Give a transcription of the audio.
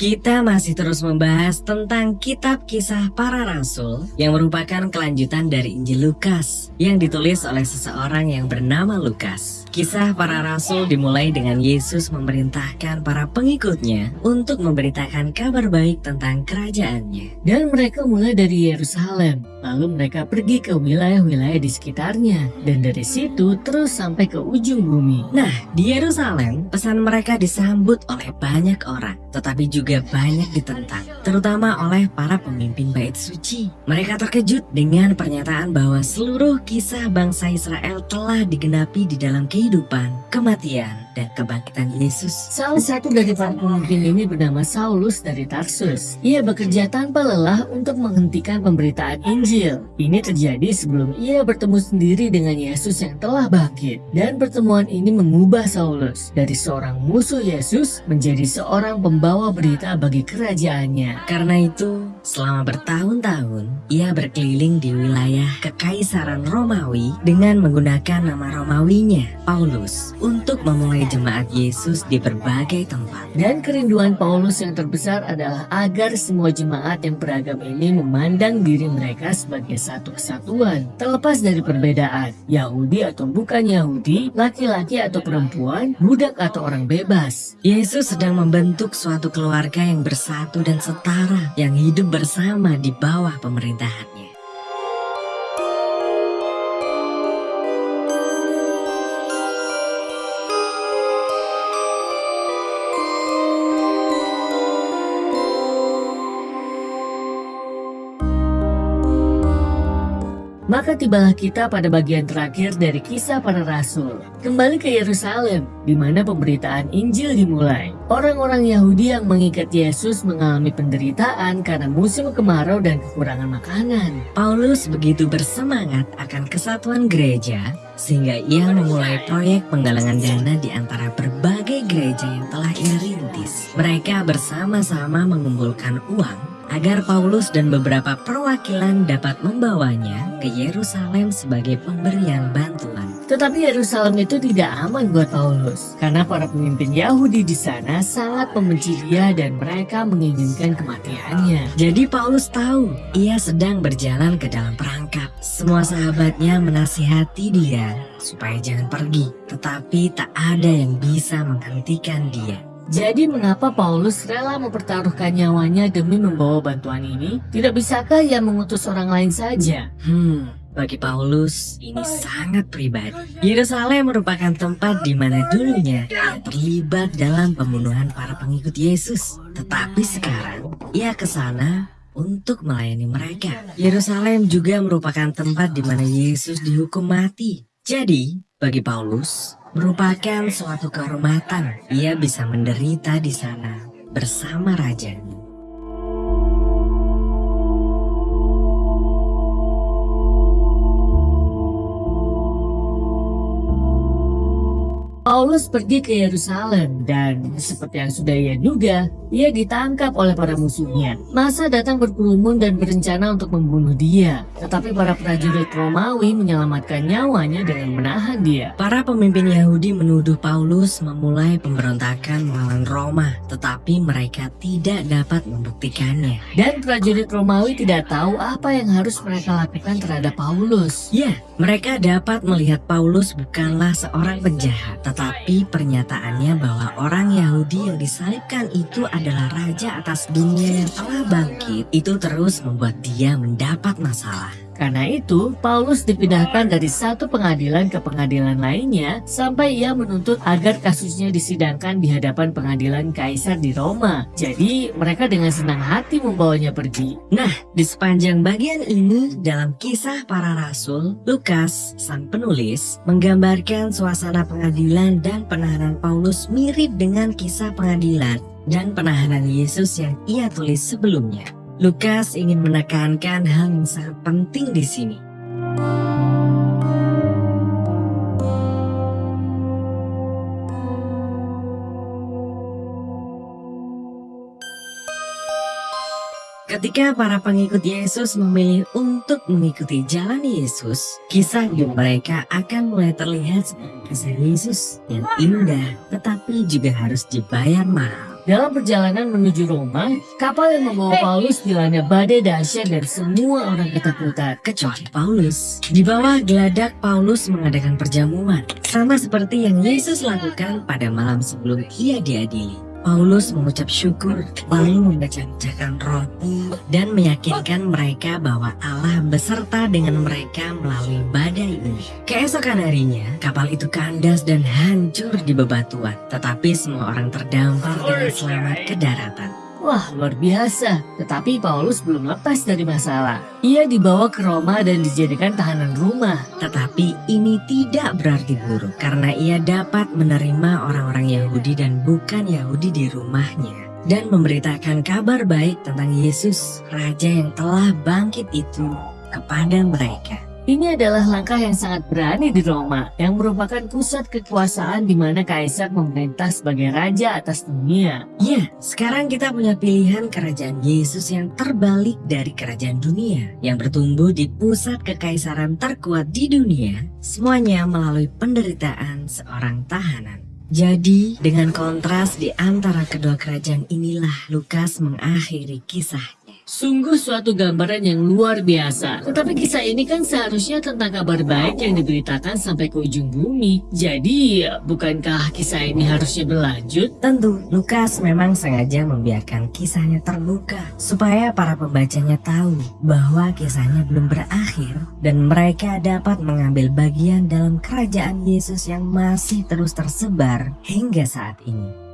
Kita masih terus membahas tentang kitab kisah para rasul yang merupakan kelanjutan dari Injil Lukas yang ditulis oleh seseorang yang bernama Lukas. Kisah para rasul dimulai dengan Yesus memerintahkan para pengikutnya untuk memberitakan kabar baik tentang kerajaannya. Dan mereka mulai dari Yerusalem, lalu mereka pergi ke wilayah-wilayah di sekitarnya, dan dari situ terus sampai ke ujung bumi. Nah, di Yerusalem, pesan mereka disambut oleh banyak orang, tetapi juga banyak ditentang, terutama oleh para pemimpin bait suci. Mereka terkejut dengan pernyataan bahwa seluruh kisah bangsa Israel telah digenapi di dalam kehidupan, kematian, dan kebangkitan Yesus. Salah satu dari para pemimpin ini bernama Saulus dari Tarsus. Ia bekerja tanpa lelah untuk menghentikan pemberitaan Injil. Ini terjadi sebelum ia bertemu sendiri dengan Yesus yang telah bangkit. Dan pertemuan ini mengubah Saulus dari seorang musuh Yesus menjadi seorang pembawa berita bagi kerajaannya. Karena itu, selama bertahun-tahun, ia berkeliling di wilayah Kekaisaran Romawi dengan menggunakan nama Romawinya, Paulus, untuk memulai jemaat Yesus di berbagai tempat. Dan kerinduan Paulus yang terbesar adalah agar semua jemaat yang beragam ini memandang diri mereka sebagai satu kesatuan, terlepas dari perbedaan, Yahudi atau bukan Yahudi, laki-laki atau perempuan, budak atau orang bebas. Yesus sedang membentuk suatu keluarga yang bersatu dan setara, yang hidup bersama di bawah pemerintahannya. Maka tibalah kita pada bagian terakhir dari kisah para rasul. Kembali ke Yerusalem, di mana pemberitaan Injil dimulai. Orang-orang Yahudi yang mengikat Yesus mengalami penderitaan karena musim kemarau dan kekurangan makanan. Paulus begitu bersemangat akan kesatuan gereja, sehingga ia memulai proyek penggalangan dana di antara berbagai gereja yang telah ia rintis. Mereka bersama-sama mengumpulkan uang agar Paulus dan beberapa perwakilan dapat membawanya ke Yerusalem sebagai pemberian bantuan. Tetapi Yerusalem itu tidak aman buat Paulus, karena para pemimpin Yahudi di sana sangat membenci dia dan mereka menginginkan kematiannya. Jadi Paulus tahu ia sedang berjalan ke dalam perangkap. Semua sahabatnya menasihati dia supaya jangan pergi, tetapi tak ada yang bisa menghentikan dia. Jadi mengapa Paulus rela mempertaruhkan nyawanya demi membawa bantuan ini? Tidak bisakah ia mengutus orang lain saja? Hmm, bagi Paulus ini sangat pribadi. Yerusalem merupakan tempat di mana dulunya ia terlibat dalam pembunuhan para pengikut Yesus. Tetapi sekarang ia ke sana untuk melayani mereka. Yerusalem juga merupakan tempat di mana Yesus dihukum mati. Jadi, bagi Paulus, merupakan suatu kehormatan. Ia bisa menderita di sana bersama rajanya. Paulus pergi ke Yerusalem dan seperti yang sudah ia duga, ia ditangkap oleh para musuhnya. Masa datang berkerumun dan berencana untuk membunuh dia. Tetapi para prajurit Romawi menyelamatkan nyawanya dengan menahan dia. Para pemimpin Yahudi menuduh Paulus memulai pemberontakan melawan Roma, tetapi mereka tidak dapat membuktikannya. Dan prajurit Romawi tidak tahu apa yang harus mereka lakukan terhadap Paulus. Ya, mereka dapat melihat Paulus bukanlah seorang penjahat, tetapi pernyataannya bahwa orang Yahudi yang disalibkan itu adalah raja atas dunia yang telah bangkit itu terus membuat dia mendapat masalah. Karena itu, Paulus dipindahkan dari satu pengadilan ke pengadilan lainnya sampai ia menuntut agar kasusnya disidangkan di hadapan pengadilan kaisar di Roma. Jadi, mereka dengan senang hati membawanya pergi. Nah, di sepanjang bagian ini dalam kisah para rasul, Lukas, sang penulis, menggambarkan suasana pengadilan dan penahanan Paulus mirip dengan kisah pengadilan dan penahanan Yesus yang ia tulis sebelumnya. Lukas ingin menekankan hal yang sangat penting di sini. Ketika para pengikut Yesus memilih untuk mengikuti jalan Yesus, kisah hidup mereka akan mulai terlihat kisah Yesus yang indah, tetapi juga harus dibayar mahal. Dalam perjalanan menuju Roma, kapal yang membawa Paulus dilanda badai dahsyat dan semua orang ketakutan. kecuali Paulus. Di bawah geladak Paulus mengadakan perjamuan, sama seperti yang Yesus lakukan pada malam sebelum ia diadili. Paulus mengucap syukur, lalu memecah-mecahkan roti dan meyakinkan mereka bahwa Allah beserta dengan mereka melalui badai ini. Keesokan harinya, kapal itu kandas dan hancur di bebatuan, tetapi semua orang terdampar dengan selamat ke daratan. Wah, luar biasa. Tetapi Paulus belum lepas dari masalah. Ia dibawa ke Roma dan dijadikan tahanan rumah. Tetapi ini tidak berarti buruk karena ia dapat menerima orang-orang Yahudi dan bukan Yahudi di rumahnya dan memberitakan kabar baik tentang Yesus, Raja yang telah bangkit itu kepada mereka. Ini adalah langkah yang sangat berani di Roma, yang merupakan pusat kekuasaan di mana Kaisar memerintah sebagai raja atas dunia. Ya, sekarang kita punya pilihan kerajaan Yesus yang terbalik dari kerajaan dunia, yang bertumbuh di pusat kekaisaran terkuat di dunia, semuanya melalui penderitaan seorang tahanan. Jadi, dengan kontras di antara kedua kerajaan inilah Lukas mengakhiri kisahnya. Sungguh suatu gambaran yang luar biasa. Tetapi kisah ini kan seharusnya tentang kabar baik yang diberitakan sampai ke ujung bumi. Jadi, bukankah kisah ini harusnya berlanjut? Tentu, Lukas memang sengaja membiarkan kisahnya terbuka supaya para pembacanya tahu bahwa kisahnya belum berakhir dan mereka dapat mengambil bagian dalam kerajaan Yesus yang masih terus tersebar hingga saat ini.